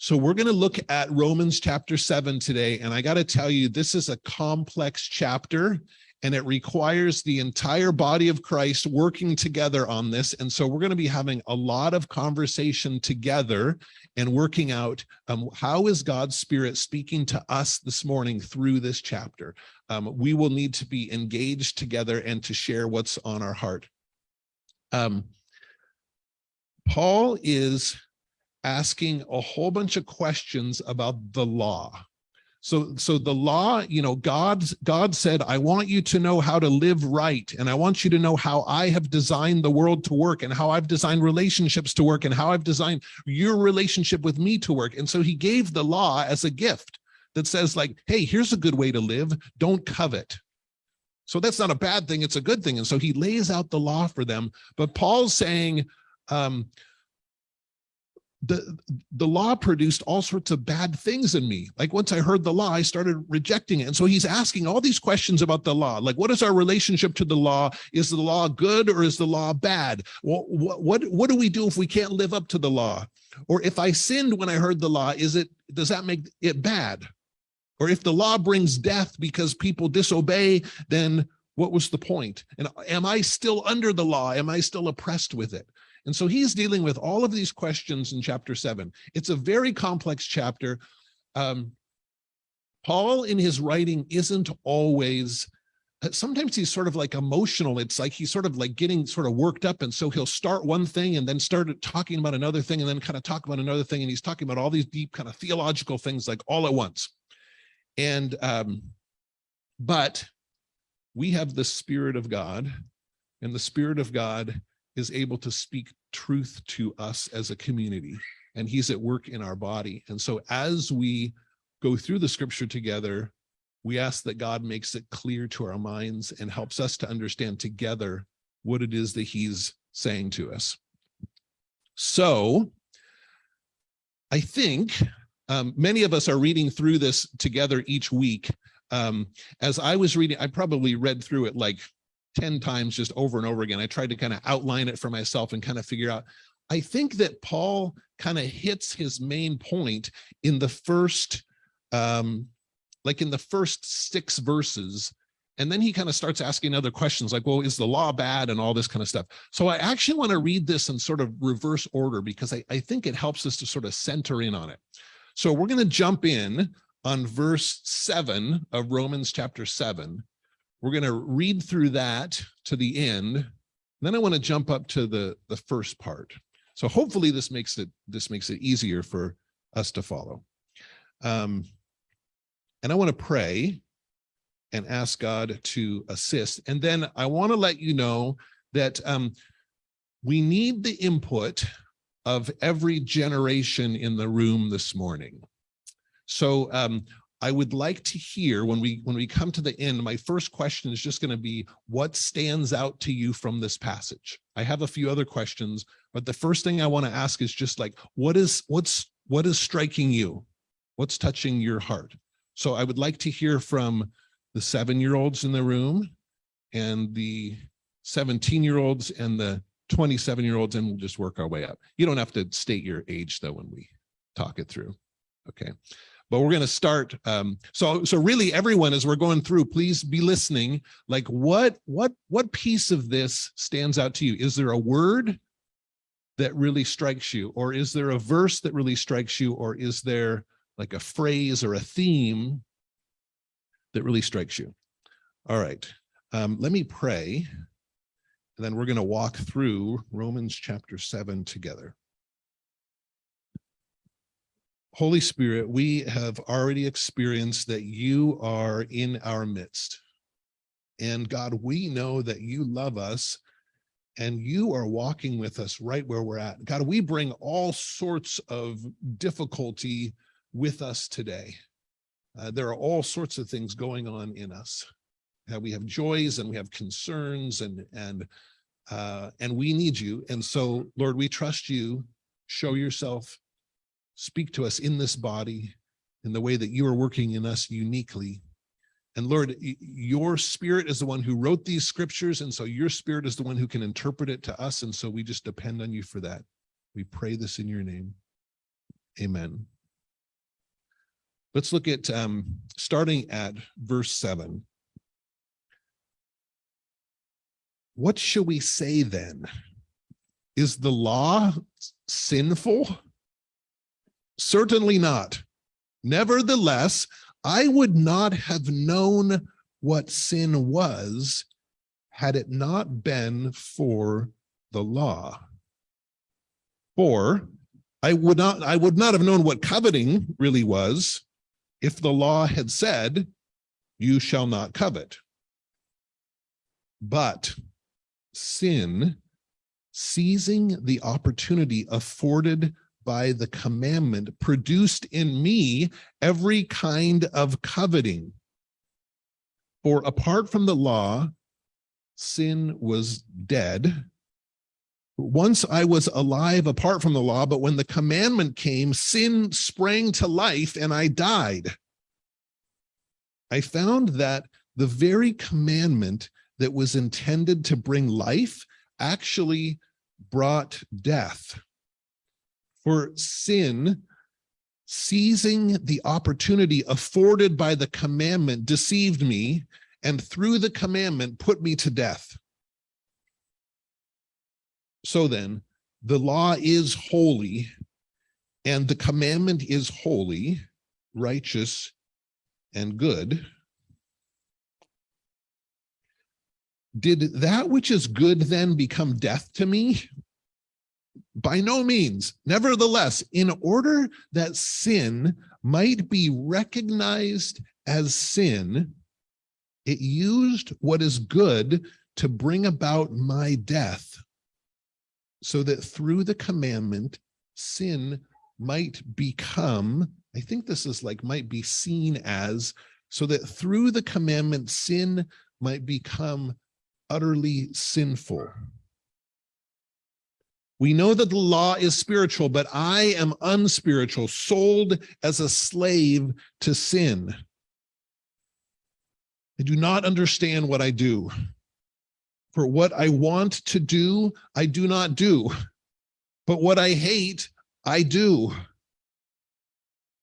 So we're going to look at Romans chapter 7 today. And I got to tell you, this is a complex chapter and it requires the entire body of Christ working together on this. And so we're going to be having a lot of conversation together and working out um, how is God's spirit speaking to us this morning through this chapter. Um, we will need to be engaged together and to share what's on our heart. Um, Paul is asking a whole bunch of questions about the law. So, so the law, you know, God, God said, I want you to know how to live right. And I want you to know how I have designed the world to work and how I've designed relationships to work and how I've designed your relationship with me to work. And so he gave the law as a gift that says like, hey, here's a good way to live. Don't covet. So that's not a bad thing. It's a good thing. And so he lays out the law for them. But Paul's saying, um, the the law produced all sorts of bad things in me. Like once i heard the law i started rejecting it. And so he's asking all these questions about the law. Like what is our relationship to the law? Is the law good or is the law bad? What what what do we do if we can't live up to the law? Or if i sinned when i heard the law is it does that make it bad? Or if the law brings death because people disobey then what was the point? And am i still under the law? Am i still oppressed with it and so he's dealing with all of these questions in chapter seven. It's a very complex chapter. Um, Paul in his writing isn't always, uh, sometimes he's sort of like emotional. It's like he's sort of like getting sort of worked up. And so he'll start one thing and then start talking about another thing and then kind of talk about another thing. And he's talking about all these deep kind of theological things like all at once. And, um, but we have the spirit of God and the spirit of God is able to speak truth to us as a community and he's at work in our body. And so as we go through the scripture together, we ask that God makes it clear to our minds and helps us to understand together what it is that he's saying to us. So I think um, many of us are reading through this together each week. Um, as I was reading, I probably read through it like 10 times just over and over again. I tried to kind of outline it for myself and kind of figure out, I think that Paul kind of hits his main point in the first, um, like in the first six verses. And then he kind of starts asking other questions like, well, is the law bad and all this kind of stuff. So I actually want to read this in sort of reverse order because I, I think it helps us to sort of center in on it. So we're going to jump in on verse seven of Romans chapter seven. We're going to read through that to the end. Then I want to jump up to the, the first part. So hopefully this makes it this makes it easier for us to follow. Um, and I want to pray and ask God to assist. And then I want to let you know that um, we need the input of every generation in the room this morning. So um, I would like to hear when we when we come to the end, my first question is just going to be what stands out to you from this passage? I have a few other questions, but the first thing I want to ask is just like, what is what's what is striking you? What's touching your heart? So I would like to hear from the seven-year-olds in the room and the 17-year-olds and the 27-year-olds, and we'll just work our way up. You don't have to state your age though when we talk it through. Okay but we're going to start um, so so really everyone as we're going through please be listening. Like what what what piece of this stands out to you? Is there a word that really strikes you or is there a verse that really strikes you or is there like a phrase or a theme that really strikes you? All right um, let me pray and then we're going to walk through Romans chapter 7 together Holy Spirit, we have already experienced that you are in our midst. And God, we know that you love us and you are walking with us right where we're at. God, we bring all sorts of difficulty with us today. Uh, there are all sorts of things going on in us. Uh, we have joys and we have concerns and and uh, and we need you. And so, Lord, we trust you. Show yourself speak to us in this body in the way that you are working in us uniquely. And Lord, your spirit is the one who wrote these scriptures. And so your spirit is the one who can interpret it to us. And so we just depend on you for that. We pray this in your name. Amen. Let's look at um, starting at verse seven. What shall we say then? Is the law sinful? Certainly not. Nevertheless, I would not have known what sin was had it not been for the law. For I would not I would not have known what coveting really was if the law had said, you shall not covet. But sin, seizing the opportunity afforded by the commandment, produced in me every kind of coveting. For apart from the law, sin was dead. Once I was alive apart from the law, but when the commandment came, sin sprang to life and I died. I found that the very commandment that was intended to bring life actually brought death. For sin, seizing the opportunity afforded by the commandment, deceived me, and through the commandment put me to death. So then, the law is holy, and the commandment is holy, righteous, and good. Did that which is good then become death to me? By no means. Nevertheless, in order that sin might be recognized as sin, it used what is good to bring about my death, so that through the commandment, sin might become, I think this is like might be seen as, so that through the commandment, sin might become utterly sinful. We know that the law is spiritual, but I am unspiritual, sold as a slave to sin. I do not understand what I do. For what I want to do, I do not do. But what I hate, I do.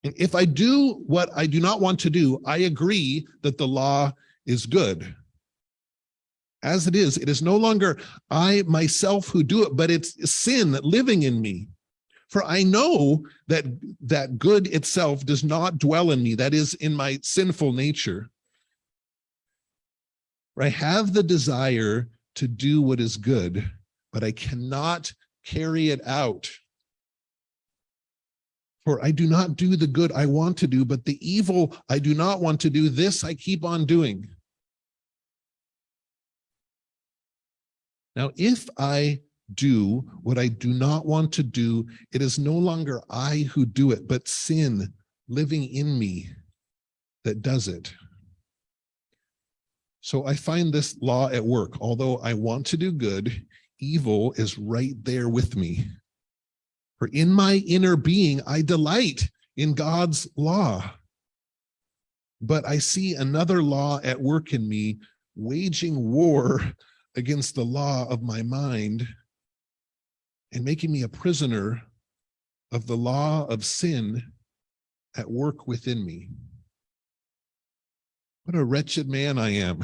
And if I do what I do not want to do, I agree that the law is good as it is. It is no longer I myself who do it, but it's sin living in me. For I know that that good itself does not dwell in me, that is in my sinful nature. For I have the desire to do what is good, but I cannot carry it out. For I do not do the good I want to do, but the evil I do not want to do, this I keep on doing. Now, if I do what I do not want to do, it is no longer I who do it, but sin living in me that does it. So I find this law at work. Although I want to do good, evil is right there with me. For in my inner being, I delight in God's law. But I see another law at work in me, waging war against the law of my mind and making me a prisoner of the law of sin at work within me. What a wretched man I am.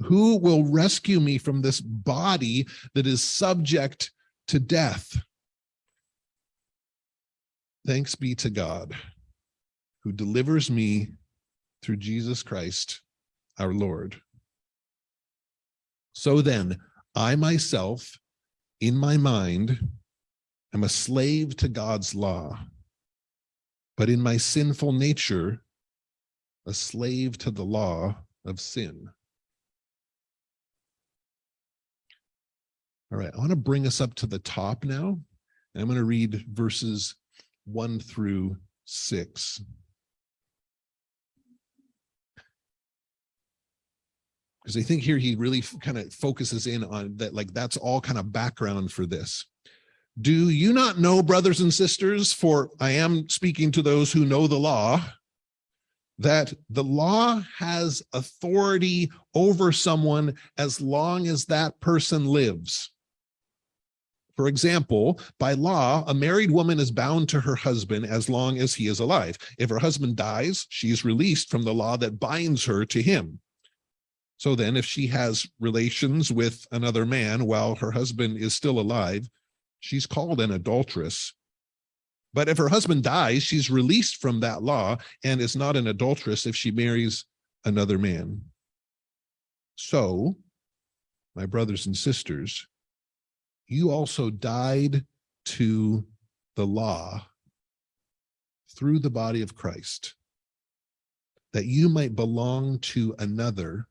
Who will rescue me from this body that is subject to death? Thanks be to God who delivers me through Jesus Christ, our Lord. So then, I myself, in my mind, am a slave to God's law, but in my sinful nature, a slave to the law of sin. All right, I want to bring us up to the top now. And I'm going to read verses one through six. Because I think here he really kind of focuses in on that, like that's all kind of background for this. Do you not know, brothers and sisters, for I am speaking to those who know the law, that the law has authority over someone as long as that person lives. For example, by law, a married woman is bound to her husband as long as he is alive. If her husband dies, she is released from the law that binds her to him. So then if she has relations with another man while her husband is still alive, she's called an adulteress. But if her husband dies, she's released from that law and is not an adulteress if she marries another man. So, my brothers and sisters, you also died to the law through the body of Christ, that you might belong to another,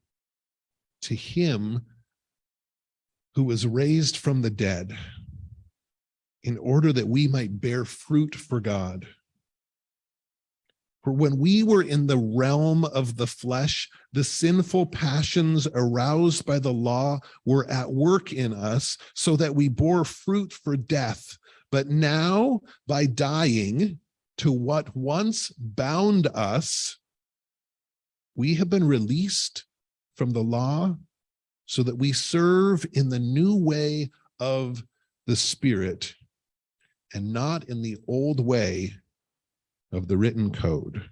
to him who was raised from the dead, in order that we might bear fruit for God. For when we were in the realm of the flesh, the sinful passions aroused by the law were at work in us so that we bore fruit for death. But now by dying to what once bound us, we have been released from the law so that we serve in the new way of the spirit and not in the old way of the written code.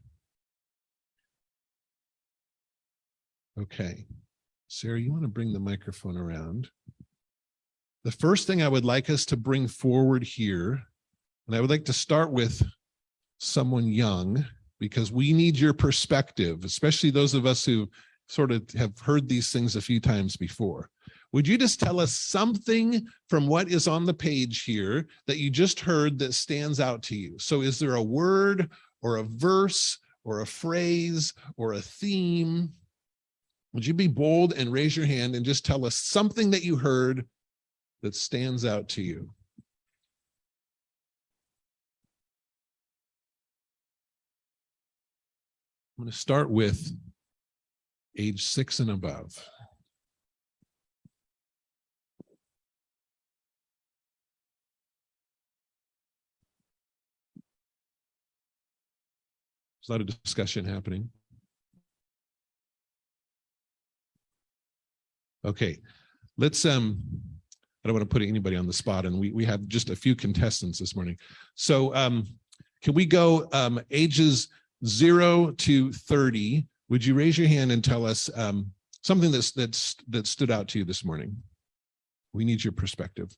Okay, Sarah, you want to bring the microphone around? The first thing I would like us to bring forward here, and I would like to start with someone young, because we need your perspective, especially those of us who sort of have heard these things a few times before. Would you just tell us something from what is on the page here that you just heard that stands out to you? So is there a word or a verse or a phrase or a theme? Would you be bold and raise your hand and just tell us something that you heard that stands out to you? I'm going to start with age six and above. There's a lot of discussion happening. Okay, let's, um, I don't want to put anybody on the spot and we, we have just a few contestants this morning. So um, can we go um, ages zero to 30? Would you raise your hand and tell us um, something that's, that's, that stood out to you this morning? We need your perspective.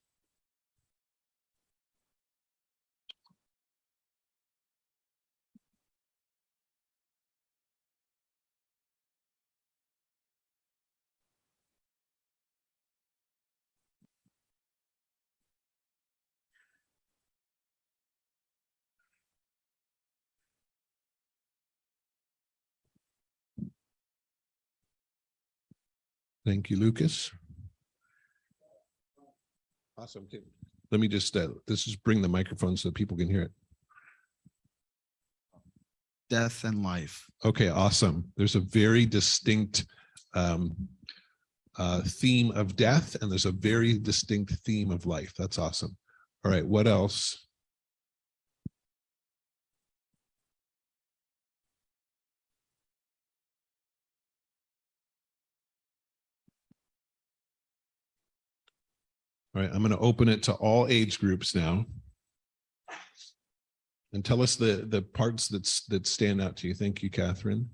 Thank you, Lucas. Awesome. Let me just, uh, this is bring the microphone so people can hear it. death and life. Okay, awesome. There's a very distinct um, uh, theme of death and there's a very distinct theme of life. That's awesome. All right, what else? All right, I'm going to open it to all age groups now. And tell us the, the parts that's, that stand out to you. Thank you, Catherine.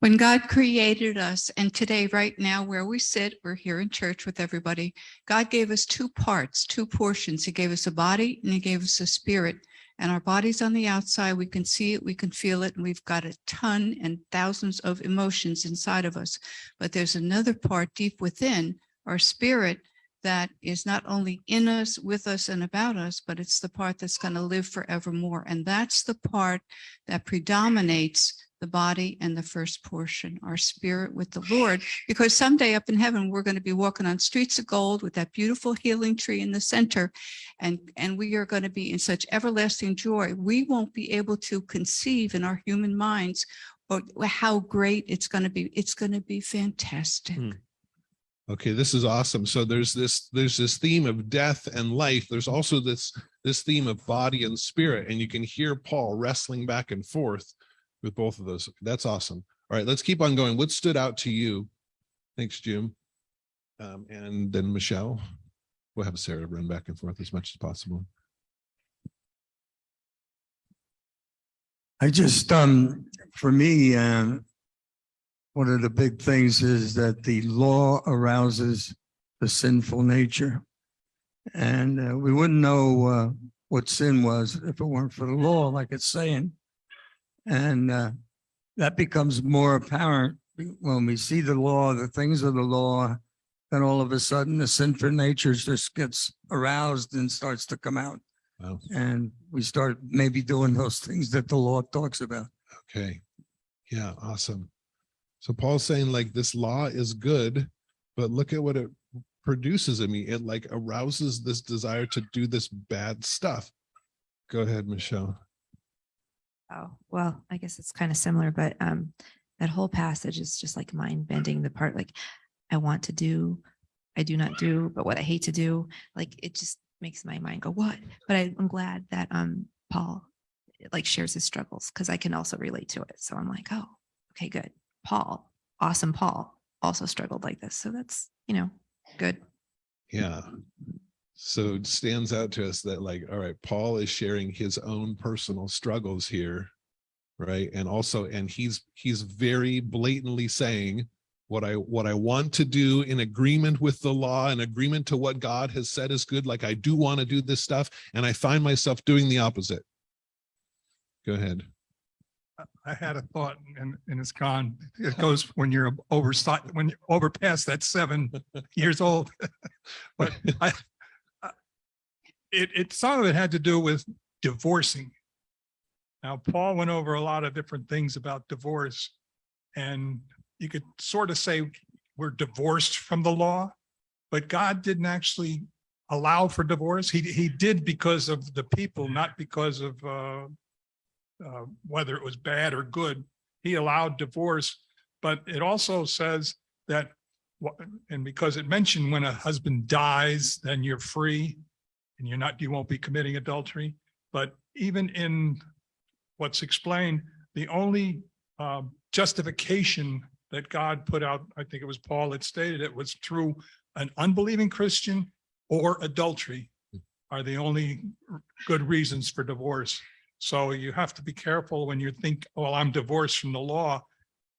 When God created us, and today, right now, where we sit, we're here in church with everybody. God gave us two parts, two portions. He gave us a body and he gave us a spirit. And our body's on the outside. We can see it, we can feel it, and we've got a ton and thousands of emotions inside of us. But there's another part deep within our spirit that is not only in us, with us, and about us, but it's the part that's going to live forevermore. And that's the part that predominates the body and the first portion, our spirit with the Lord, because someday up in heaven, we're going to be walking on streets of gold with that beautiful healing tree in the center. And, and we are going to be in such everlasting joy. We won't be able to conceive in our human minds or how great it's going to be. It's going to be fantastic. Hmm. Okay, this is awesome. So there's this there's this theme of death and life. There's also this this theme of body and spirit, and you can hear Paul wrestling back and forth with both of those. That's awesome. All right, let's keep on going. What stood out to you? Thanks, Jim. Um, and then Michelle. We'll have Sarah run back and forth as much as possible. I just, um, for me, uh, one of the big things is that the law arouses the sinful nature. And uh, we wouldn't know uh, what sin was if it weren't for the law, like it's saying. And uh, that becomes more apparent when we see the law, the things of the law, then all of a sudden the sinful nature just gets aroused and starts to come out. Wow. And we start maybe doing those things that the law talks about. Okay. Yeah, awesome. So Paul's saying like this law is good, but look at what it produces in me. It like arouses this desire to do this bad stuff. Go ahead, Michelle. Oh, well, I guess it's kind of similar, but um, that whole passage is just like mind bending the part like I want to do, I do not do, but what I hate to do, like it just makes my mind go, what? But I, I'm glad that um Paul like shares his struggles because I can also relate to it. So I'm like, oh, okay, good. Paul, awesome Paul also struggled like this. So that's, you know, good. Yeah. So it stands out to us that like, all right, Paul is sharing his own personal struggles here. Right. And also, and he's, he's very blatantly saying what I, what I want to do in agreement with the law and agreement to what God has said is good. Like I do want to do this stuff and I find myself doing the opposite. Go ahead. I had a thought and, and it's gone. It goes when you're over, when you're over past that seven years old. But I- it, it, some of it had to do with divorcing. Now, Paul went over a lot of different things about divorce. And you could sort of say we're divorced from the law, but God didn't actually allow for divorce. He, he did because of the people, not because of, uh, uh, whether it was bad or good. He allowed divorce, but it also says that, and because it mentioned when a husband dies, then you're free and you're not, you won't be committing adultery. But even in what's explained, the only um, justification that God put out, I think it was Paul that stated it, was through an unbelieving Christian or adultery are the only good reasons for divorce. So you have to be careful when you think, oh, I'm divorced from the law.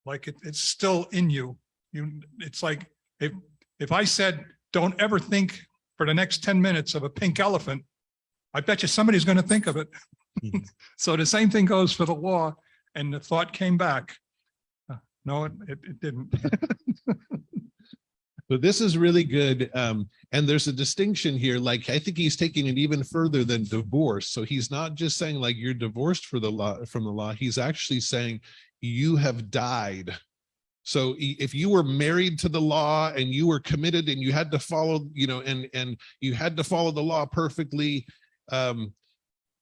Like it, it's still in you. You, it's like, if, if I said, don't ever think for the next ten minutes of a pink elephant, I bet you somebody's going to think of it. Mhm. So the same thing goes for the law and the thought came back. Uh, No, it, it it didn't. But this is really good. Um, and there's a distinction here. Like, I think he's taking it even further than divorce. So he's not just saying like you're divorced for the law from the law. He's actually saying you have died. So if you were married to the law and you were committed and you had to follow, you know, and, and you had to follow the law perfectly, um,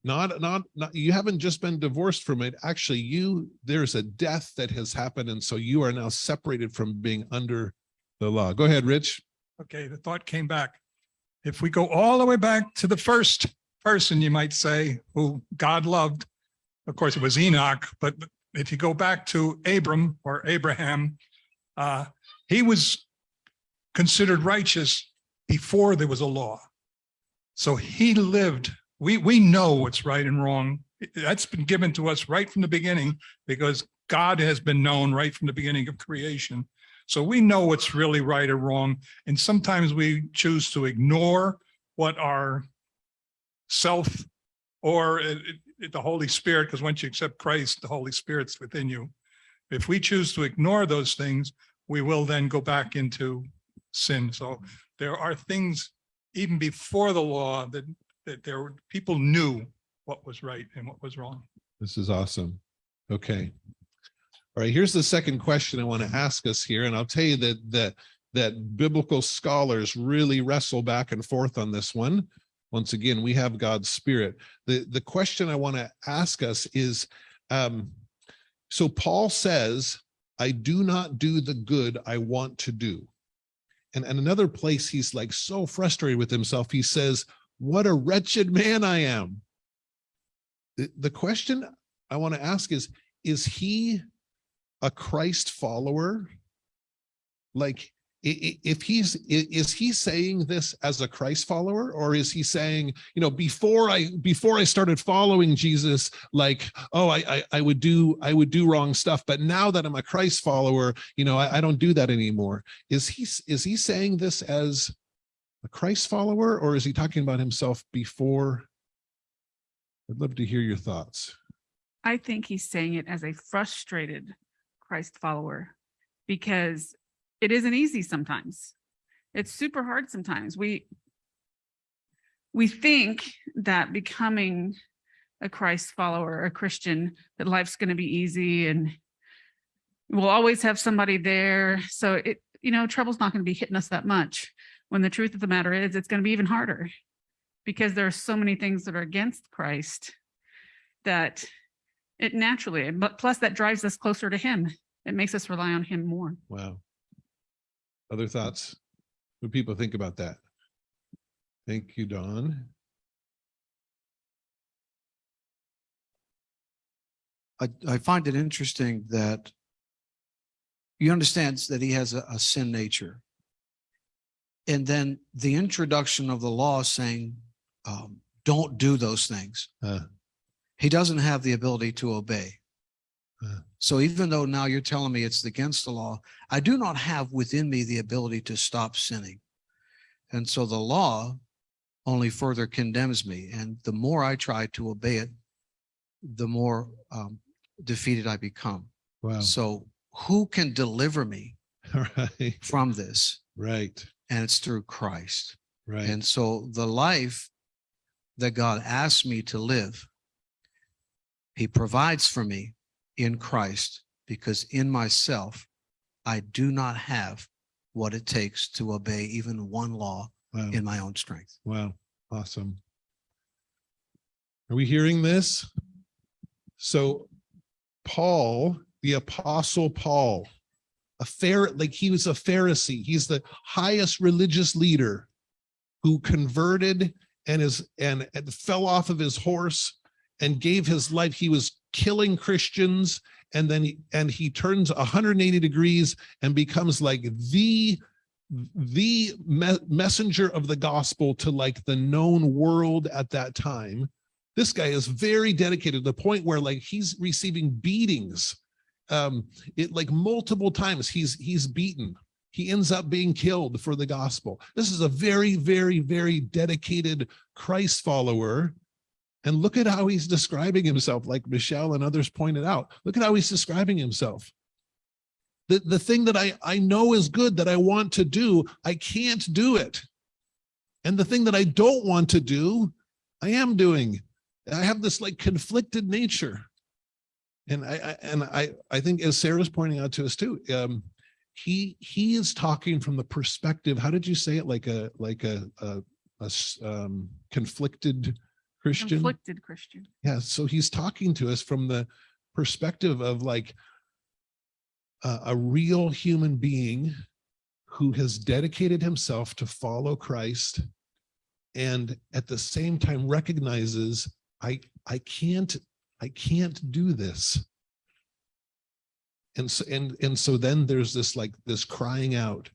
not, not, not, you haven't just been divorced from it. Actually, you, there's a death that has happened. And so you are now separated from being under the law. Go ahead, Rich. Okay, the thought came back. If we go all the way back to the first person, you might say, who God loved, of course, it was Enoch, but if you go back to Abram or Abraham, uh, he was considered righteous before there was a law. So he lived, we, we know what's right and wrong. That's been given to us right from the beginning because God has been known right from the beginning of creation. So we know what's really right or wrong. And sometimes we choose to ignore what our self or it- the Holy Spirit, because once you accept Christ, the Holy Spirit's within you. If we choose to ignore those things, we will then go back into sin. So there are things even before the law that, that there were, people knew what was right and what was wrong. This is awesome. Okay. All right, here's the second question I want to ask us here, and I'll tell you that that that biblical scholars really wrestle back and forth on this one. Once again, we have God's spirit. The the question I want to ask us is um so Paul says, I do not do the good I want to do. And, and another place he's like so frustrated with himself. He says, What a wretched man I am. The, the question I want to ask is, is he a Christ follower? Like, if he's, is he saying this as a Christ follower? Or is he saying, you know, before I, before I started following Jesus, like, oh, I, I, I would do, I would do wrong stuff, but now that I'm a Christ follower, you know, I, I don't do that anymore. Is he, is he saying this as a Christ follower, or is he talking about himself before? I'd love to hear your thoughts. I think he's saying it as a frustrated Christ follower because it isn't easy sometimes. It's super hard sometimes. We we think that becoming a Christ follower, a Christian, that life's going to be easy and we'll always have somebody there. So it, you know, trouble's not going to be hitting us that much. When the truth of the matter is, it's going to be even harder because there are so many things that are against Christ that it naturally, but plus that drives us closer to him. It makes us rely on him more. Wow. Other thoughts? What do people think about that? Thank you, Don. I, I find it interesting that he understands that he has a, a sin nature. And then the introduction of the law saying, um, don't do those things. Uh. He doesn't have the ability to obey. So even though now you're telling me it's against the law, I do not have within me the ability to stop sinning. And so the law only further condemns me. And the more I try to obey it, the more um, defeated I become. Wow. So who can deliver me right, from this? right, And it's through Christ. right. And so the life that God asked me to live, he provides for me in Christ because in myself, I do not have what it takes to obey even one law Wow, in my own strength. wow, awesome. Are we hearing this? So Paul, the apostle Paul, a fair, like he was a Pharisee. He's the highest religious leader who converted and is and, and fell off of his horse and gave his life. He was killing Christians and then he, and he turns 180 degrees and becomes like the the me- messenger of the gospel to like the known world at that time. This guy is very dedicated to the point where like he's receiving beatings. Um, it like multiple times he's he's beaten. He ends up being killed for the gospel. This is a very, very, very dedicated Christ follower. And look at how he's describing himself, like Michelle and others pointed out. Look at how he's describing himself the, the thing that I, I know is good that I want to do, I can't do it. And the thing that I don't want to do, I am doing. I have this like conflicted nature. And I, I and I, I think as Sarah's pointing out to us too, um, he he is talking from the perspective, how did you say it? Like a like a a um, conflicted Christian? Conflicted Christian. Yeah, so he's talking to us from the perspective of like a, a real human being who has dedicated himself to follow Christ and at the same time recognizes I I can't I can't do this. And so and and so then there's this like this crying out.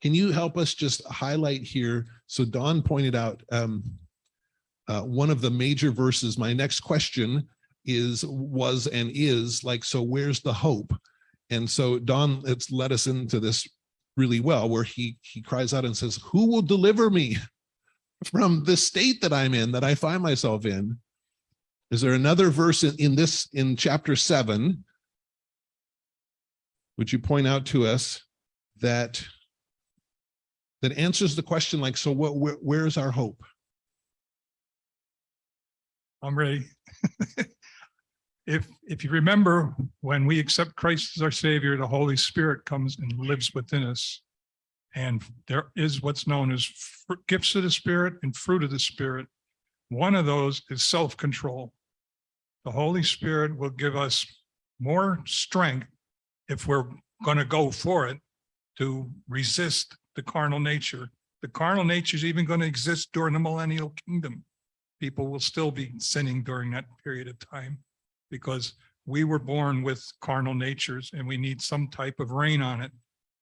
Can you help us just highlight here? So Don pointed out um uh, one of the major verses. My next question is, was and is like, so where's the hope? And so Don, it's led us into this really well, where he he cries out and says, "Who will deliver me from the state that I'm in, that I find myself in?" Is there another verse in, in this in chapter seven? Would you point out to us that that answers the question like, so what? Where, where's our hope? I'm ready. If, if you remember, when we accept Christ as our Savior, the Holy Spirit comes and lives within us. And there is what's known as gifts of the Spirit and fruit of the Spirit. One of those is self-control. The Holy Spirit will give us more strength if we're going to go for it to resist the carnal nature. The carnal nature is even going to exist during the millennial kingdom people will still be sinning during that period of time because we were born with carnal natures and we need some type of rein on it.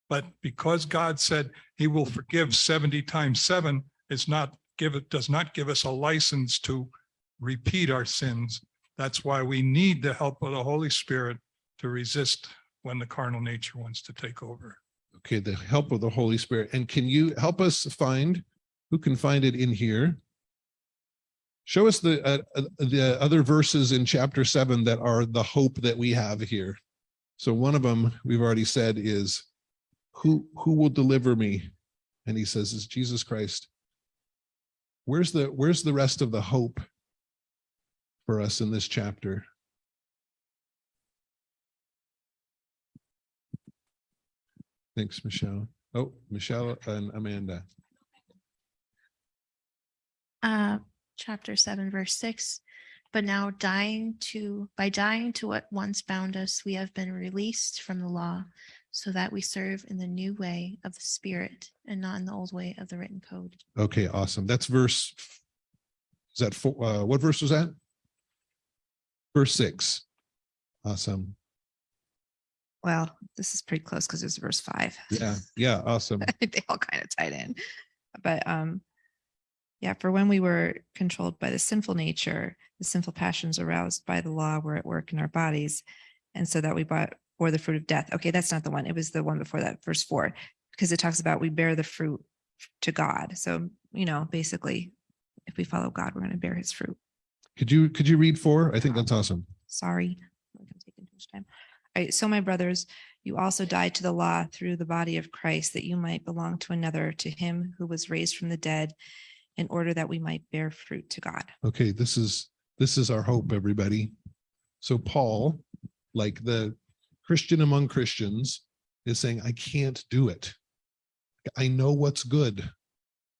But because God said he will forgive seventy times seven, it's not give it, does not give us a license to repeat our sins. That's why we need the help of the Holy Spirit to resist when the carnal nature wants to take over. Okay, the help of the Holy Spirit. And can you help us find, who can find it in here? Show us the, uh, uh, the other verses in chapter seven that are the hope that we have here. So one of them, we've already said is, who, who will deliver me? And he says, it's Jesus Christ. Where's the, where's the rest of the hope for us in this chapter? Thanks, Michelle. Oh, Michelle and Amanda. uh, chapter seven, verse six. But now dying to, by dying to what once bound us, we have been released from the law so that we serve in the new way of the spirit and not in the old way of the written code. Okay, awesome. That's verse. Is that, four? uh, what verse was that? Verse six. Awesome. Well, this is pretty close because it's verse five. Yeah, yeah, awesome. they all kind of tied in. But um, yeah, for when we were controlled by the sinful nature, the sinful passions aroused by the law were at work in our bodies. And so that we bought or the fruit of death. Okay, that's not the one. It was the one before that, verse four, because it talks about we bear the fruit to God. So, you know, basically, if we follow God, we're going to bear his fruit. Could you, could you read four? I think that's awesome. Sorry. I'm taking too much time. All right, so my brothers, you also died to the law through the body of Christ, that you might belong to another, to him who was raised from the dead, in order that we might bear fruit to God. Okay, this is, this is our hope, everybody. So Paul, like the Christian among Christians, is saying, I can't do it. I know what's good.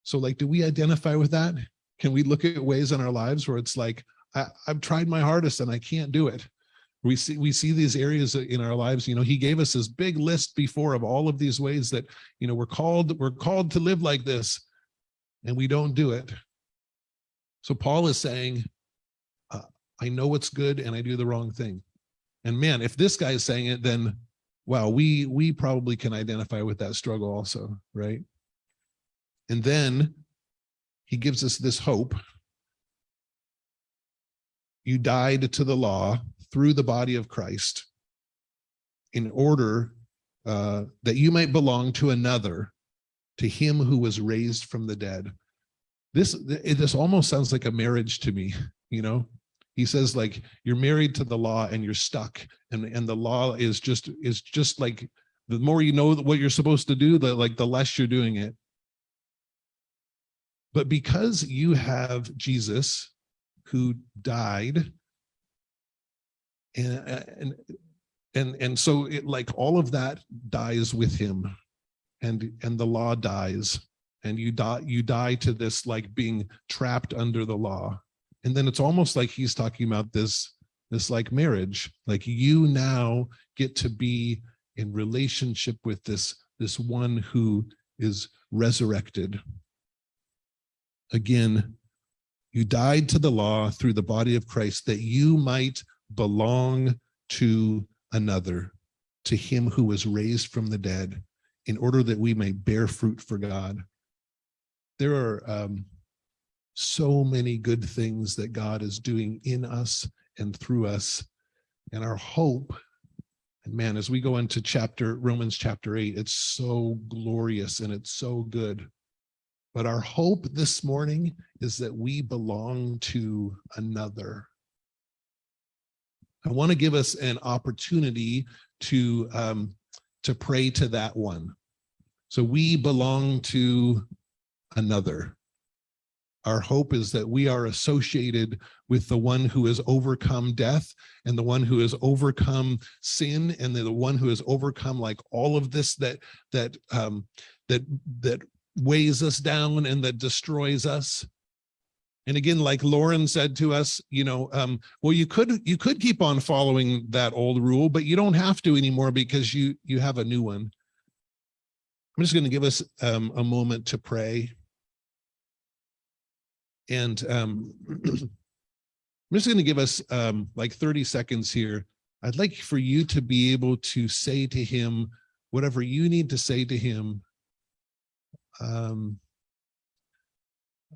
So like, do we identify with that? Can we look at ways in our lives where it's like, I, I've tried my hardest and I can't do it. We see, we see these areas in our lives, you know, he gave us this big list before of all of these ways that, you know, we're called, we're called to live like this and we don't do it. So Paul is saying, uh, I know what's good and I do the wrong thing. And man, if this guy is saying it, then wow, we we probably can identify with that struggle also, right? And then he gives us this hope. You died to the law through the body of Christ in order uh, that you might belong to another, to him who was raised from the dead. This, this almost sounds like a marriage to me, you know? He says like, you're married to the law and you're stuck and, and the law is just, is just like, the more you know what you're supposed to do, the like, the less you're doing it. But because you have Jesus who died and, and, and, and so it like all of that dies with him and, and the law dies and you die, you die to this like being trapped under the law. And then it's almost like he's talking about this, this like marriage, like you now get to be in relationship with this, this one who is resurrected. Again, you died to the law through the body of Christ that you might belong to another, to him who was raised from the dead, in order that we may bear fruit for God. There are um, so many good things that God is doing in us and through us. And our hope, and man, as we go into chapter, Romans chapter eight, it's so glorious and it's so good. But our hope this morning is that we belong to another. I want to give us an opportunity to, um, to pray to that one. So we belong to another. Our hope is that we are associated with the one who has overcome death and the one who has overcome sin and the one who has overcome like all of this that that um, that that weighs us down and that destroys us. And again, like Lauren said to us, you know, um, well, you could you could keep on following that old rule, but you don't have to anymore because you you have a new one. I'm just going to give us um, a moment to pray. And um, I'm just going to give us um, like 30 seconds here I'd like for you to be able to say to him whatever you need to say to him um,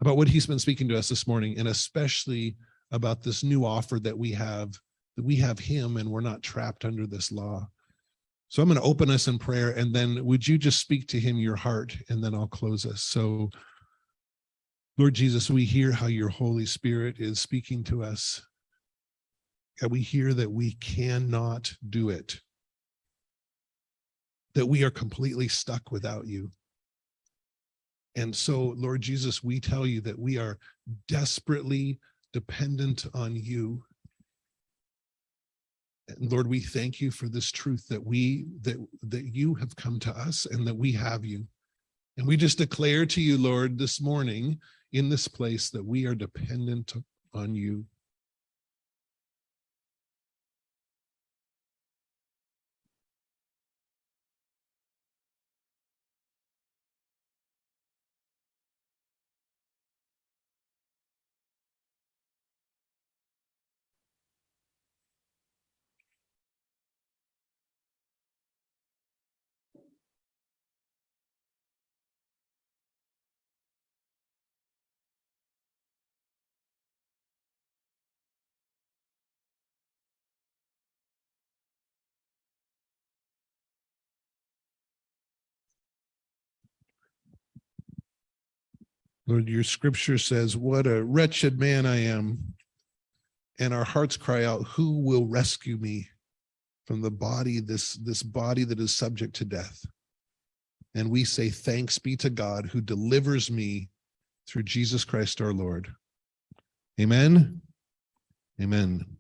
about what he's been speaking to us this morning, and especially about this new offer that we have, that we have him and we're not trapped under this law. So I'm going to open us in prayer and then would you just speak to him your heart and then I'll close us. So Lord Jesus, we hear how your Holy Spirit is speaking to us. And we hear that we cannot do it. That we are completely stuck without you. And so, Lord Jesus, we tell you that we are desperately dependent on you. And Lord, we thank you for this truth that we, that, that you have come to us and that we have you. And we just declare to you, Lord, this morning in this place that we are dependent on you. Lord, your scripture says, what a wretched man I am. And our hearts cry out, who will rescue me from the body, this, this body that is subject to death? And we say, thanks be to God who delivers me through Jesus Christ our Lord. Amen. Amen.